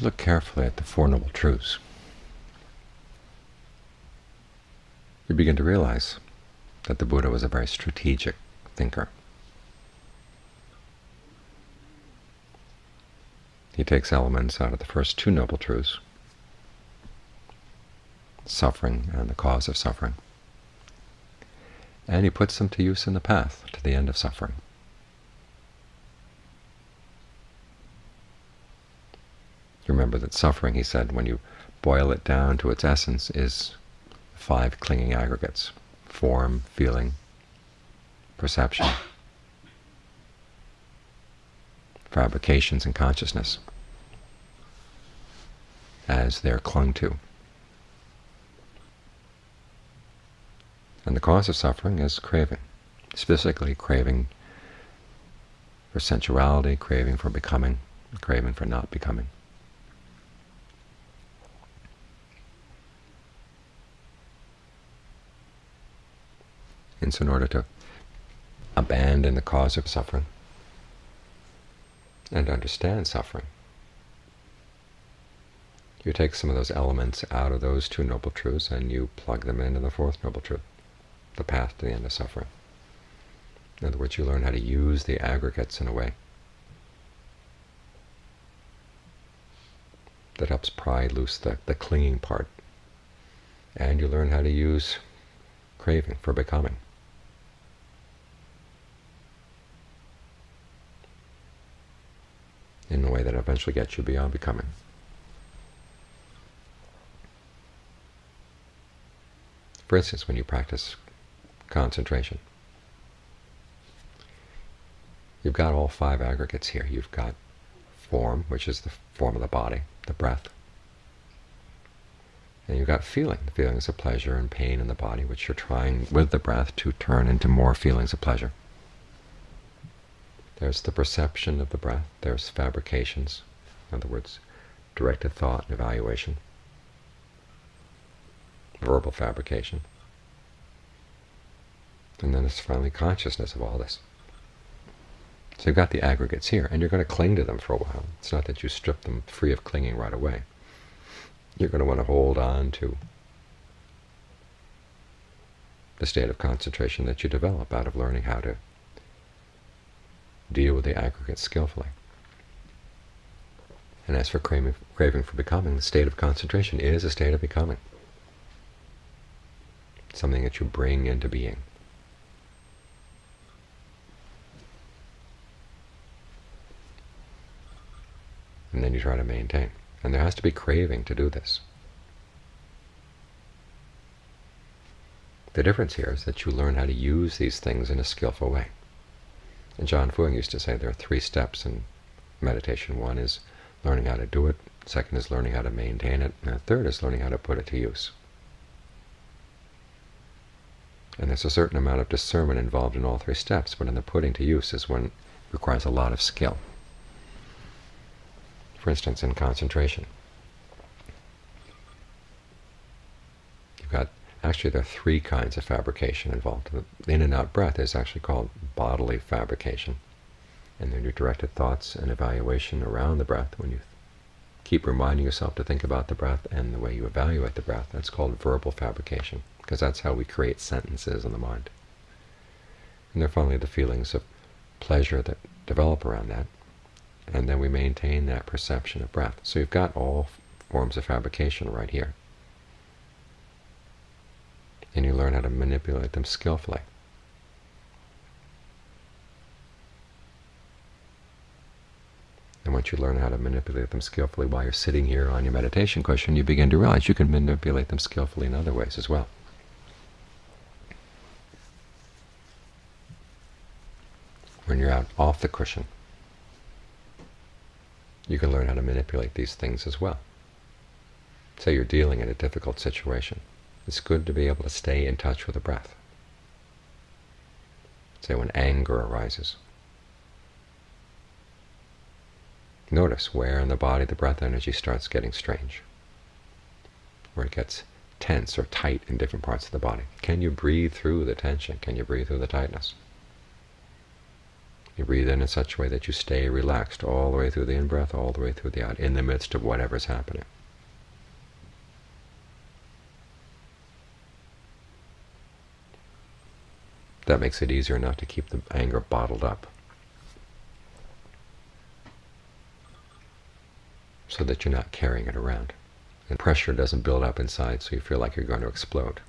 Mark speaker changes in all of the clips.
Speaker 1: you look carefully at the Four Noble Truths, you begin to realize that the Buddha was a very strategic thinker. He takes elements out of the first two Noble Truths, suffering and the cause of suffering, and he puts them to use in the path to the end of suffering. Remember that suffering, he said, when you boil it down to its essence, is five clinging aggregates, form, feeling, perception, fabrications, and consciousness, as they're clung to. And the cause of suffering is craving, specifically craving for sensuality, craving for becoming, craving for not becoming. So in order to abandon the cause of suffering and understand suffering, you take some of those elements out of those two Noble Truths and you plug them into the Fourth Noble Truth, the path to the end of suffering. In other words, you learn how to use the aggregates in a way that helps pry loose the, the clinging part, and you learn how to use craving for becoming. In a way that eventually gets you beyond becoming. For instance, when you practice concentration, you've got all five aggregates here. You've got form, which is the form of the body, the breath. And you've got feeling, the feelings of pleasure and pain in the body, which you're trying with the breath to turn into more feelings of pleasure. There's the perception of the breath. There's fabrications, in other words, directed thought and evaluation, verbal fabrication. And then there's finally consciousness of all this. So you've got the aggregates here, and you're going to cling to them for a while. It's not that you strip them free of clinging right away. You're going to want to hold on to the state of concentration that you develop out of learning how to deal with the aggregate skillfully. And as for craving, craving for becoming, the state of concentration is a state of becoming, something that you bring into being. And then you try to maintain. And there has to be craving to do this. The difference here is that you learn how to use these things in a skillful way. And Ajaan Fuang used to say there are three steps in meditation. One is learning how to do it, second is learning how to maintain it, and the third is learning how to put it to use. And there's a certain amount of discernment involved in all three steps, but in the putting to use is when it requires a lot of skill. For instance, in concentration. You've got Actually, there are three kinds of fabrication involved. The in and out breath is actually called bodily fabrication. And then your directed thoughts and evaluation around the breath, when you keep reminding yourself to think about the breath and the way you evaluate the breath, that's called verbal fabrication, because that's how we create sentences in the mind. And then finally the feelings of pleasure that develop around that, and then we maintain that perception of breath. So you've got all forms of fabrication right here and you learn how to manipulate them skillfully. And once you learn how to manipulate them skillfully while you're sitting here on your meditation cushion, you begin to realize you can manipulate them skillfully in other ways as well. When you're out off the cushion, you can learn how to manipulate these things as well. Say you're dealing in a difficult situation it's good to be able to stay in touch with the breath. Say when anger arises. Notice where in the body the breath energy starts getting strange, where it gets tense or tight in different parts of the body. Can you breathe through the tension? Can you breathe through the tightness? You breathe in in such a way that you stay relaxed all the way through the in-breath, all the way through the out, in the midst of whatever's happening. That makes it easier not to keep the anger bottled up. So that you're not carrying it around. And pressure doesn't build up inside so you feel like you're going to explode.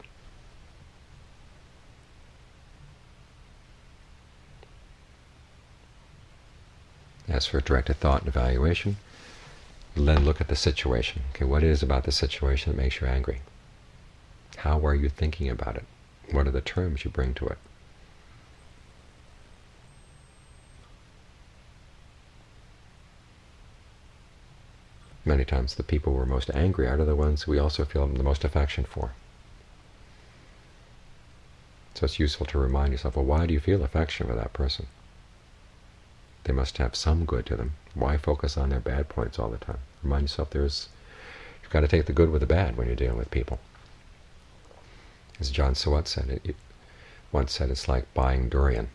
Speaker 1: As for directed thought and evaluation, then look at the situation. Okay, what is about the situation that makes you angry? How are you thinking about it? What are the terms you bring to it? Many times the people we're most angry at are the ones we also feel the most affection for. So it's useful to remind yourself, well, why do you feel affection for that person? They must have some good to them. Why focus on their bad points all the time? Remind yourself there's you've got to take the good with the bad when you're dealing with people. As Ajaan Suwat said, it, once said, it's like buying durian.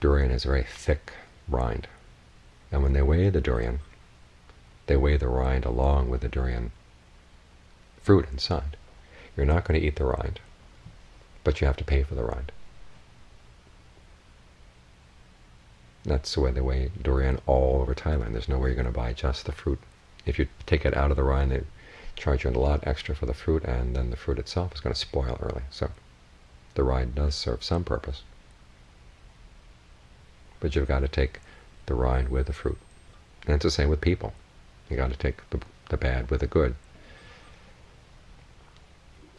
Speaker 1: Durian is a very thick rind. And when they weigh the durian, they weigh the rind along with the durian fruit inside. You're not going to eat the rind, but you have to pay for the rind. That's the way they weigh durian all over Thailand. There's no way you're going to buy just the fruit. If you take it out of the rind, they charge you a lot extra for the fruit, and then the fruit itself is going to spoil early. So the rind does serve some purpose. But you've got to take the rind with the fruit. And it's the same with people. You've got to take the, the bad with the good.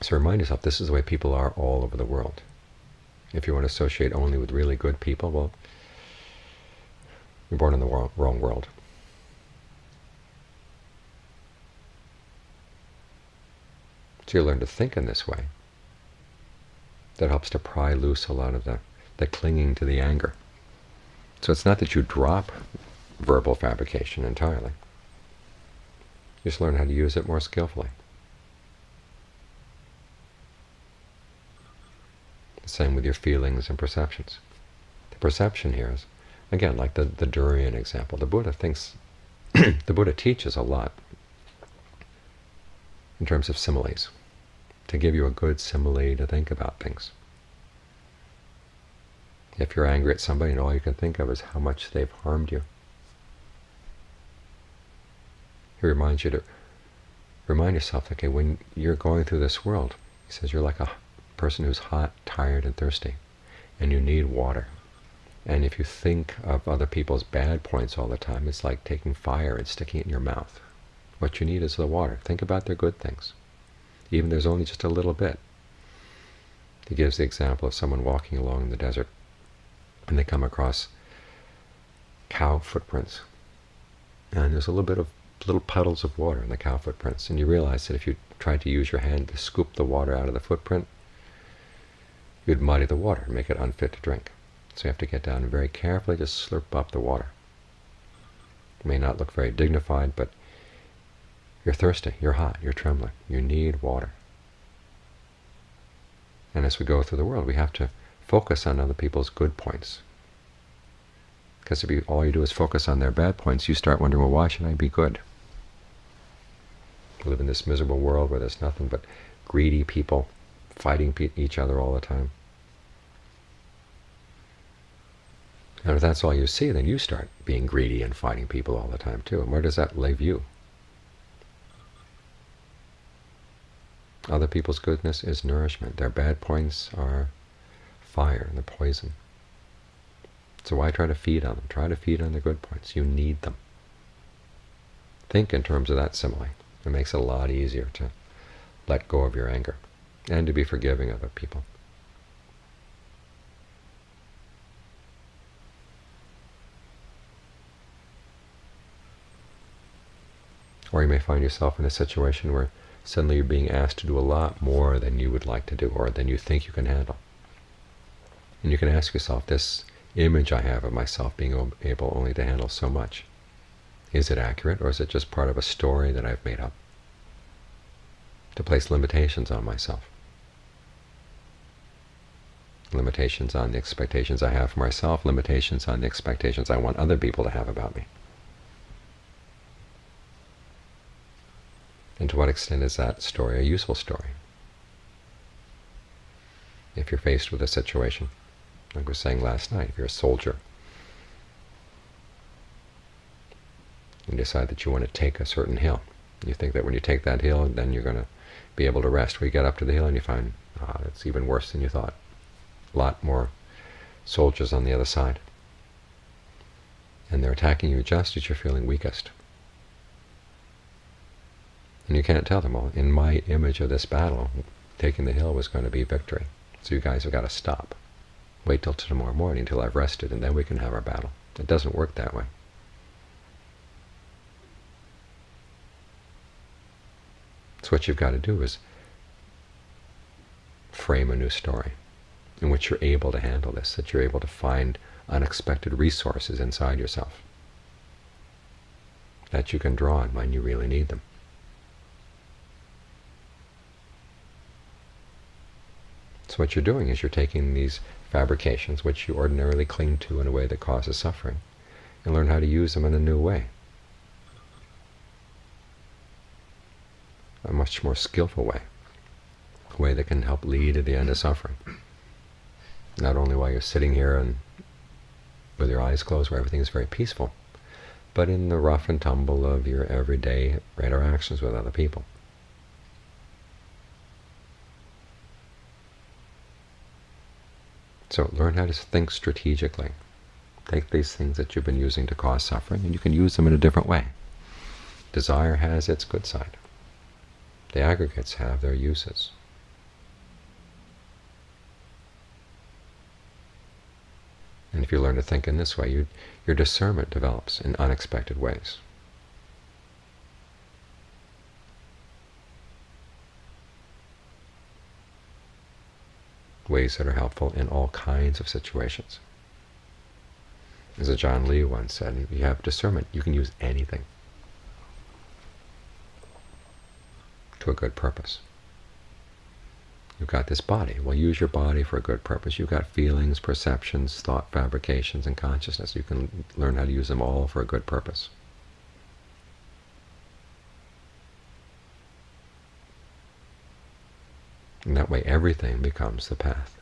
Speaker 1: So remind yourself, this is the way people are all over the world. If you want to associate only with really good people, well, you're born in the wrong world. So you learn to think in this way. That helps to pry loose a lot of the, the clinging to the anger. So it's not that you drop verbal fabrication entirely. You just learn how to use it more skillfully. The same with your feelings and perceptions. The perception here is Again, like the, the durian example, the Buddha thinks, the Buddha teaches a lot in terms of similes, to give you a good simile to think about things. If you're angry at somebody and all you can think of is how much they've harmed you, he reminds you to remind yourself, okay, when you're going through this world, he says you're like a person who's hot, tired, and thirsty, and you need water. And if you think of other people's bad points all the time, it's like taking fire and sticking it in your mouth. What you need is the water. Think about their good things. Even there's only just a little bit. He gives the example of someone walking along in the desert, and they come across cow footprints. And there's a little bit of little puddles of water in the cow footprints, and you realize that if you tried to use your hand to scoop the water out of the footprint, you'd muddy the water and make it unfit to drink. So you have to get down and very carefully just slurp up the water. It may not look very dignified, but you're thirsty, you're hot, you're trembling, you need water. And as we go through the world, we have to focus on other people's good points. Because if you, all you do is focus on their bad points, you start wondering, well, why should I be good? We live in this miserable world where there's nothing but greedy people fighting each other all the time. And if that's all you see, then you start being greedy and fighting people all the time too. And where does that leave you? Other people's goodness is nourishment. Their bad points are fire and the poison. So why try to feed on them? Try to feed on the good points. You need them. Think in terms of that simile. It makes it a lot easier to let go of your anger and to be forgiving of other people. Or you may find yourself in a situation where suddenly you're being asked to do a lot more than you would like to do or than you think you can handle. And you can ask yourself, this image I have of myself being able only to handle so much, is it accurate or is it just part of a story that I've made up to place limitations on myself? limitations on the expectations I have for myself, limitations on the expectations I want other people to have about me. And to what extent is that story a useful story? If you're faced with a situation, like I was saying last night, if you're a soldier, you decide that you want to take a certain hill. You think that when you take that hill, then you're going to be able to rest. We get up to the hill and you find ah, it's even worse than you thought. A lot more soldiers on the other side. And they're attacking you just as you're feeling weakest. And you can't tell them, well, in my image of this battle, taking the hill was going to be victory. So you guys have got to stop. Wait till tomorrow morning until I've rested, and then we can have our battle. It doesn't work that way. So what you've got to do is frame a new story in which you're able to handle this, that you're able to find unexpected resources inside yourself that you can draw on when you really need them. So what you're doing is you're taking these fabrications, which you ordinarily cling to in a way that causes suffering, and learn how to use them in a new way, a much more skillful way, a way that can help lead to the end of suffering. Not only while you're sitting here and with your eyes closed where everything is very peaceful, but in the rough and tumble of your everyday interactions with other people. So learn how to think strategically. Take these things that you've been using to cause suffering, and you can use them in a different way. Desire has its good side. The aggregates have their uses. And if you learn to think in this way, you, your discernment develops in unexpected ways. Ways that are helpful in all kinds of situations. As a Ajaan Lee once said, if you have discernment, you can use anything to a good purpose. You've got this body. Well, use your body for a good purpose. You've got feelings, perceptions, thought fabrications, and consciousness. You can learn how to use them all for a good purpose. And that way everything becomes the path.